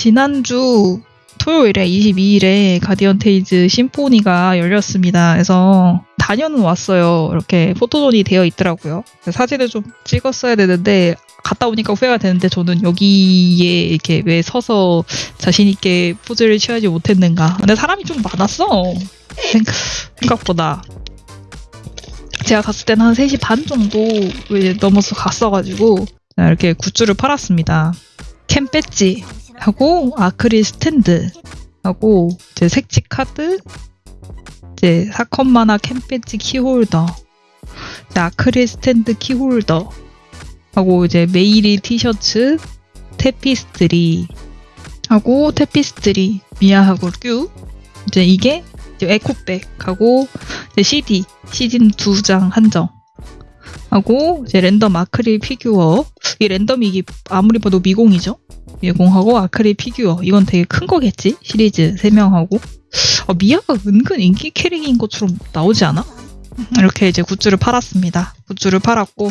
지난주 토요일에 22일에 가디언 테일즈 심포니가 열렸습니다. 그래서 다녀는 왔어요. 이렇게 포토존이 되어 있더라고요. 사진을 좀 찍었어야 되는데 갔다 오니까 후회가 되는데 저는 여기에 이렇게 왜 서서 자신 있게 포즈를 취하지 못했는가. 근데 사람이 좀 많았어. 생각- 생각보다. 제가 갔을 때는 한 3시 반 정도 넘어서 갔어가지고 이렇게 굿즈를 팔았습니다. 캔 배지하고 아크릴 스탠드 하고 이제 색지 카드 이제 사컷 만화 캔 배지 키홀더 아크릴 스탠드 키홀더 하고 이제 메이리 티셔츠 태피스트리 하고 태피스트리 미아하고 큐 이제 이게 이제 에코백하고 이제 CD 시즌 두장 한정 하고 이제 랜덤 아크릴 피규어. 이 랜덤이 이게 아무리 봐도 미공이죠? 미공하고 아크릴 피규어. 이건 되게 큰 거겠지? 시리즈 3명하고. 어, 미아가 은근 인기 캐릭인 것처럼 나오지 않아? 이렇게 이제 굿즈를 팔았습니다. 굿즈를 팔았고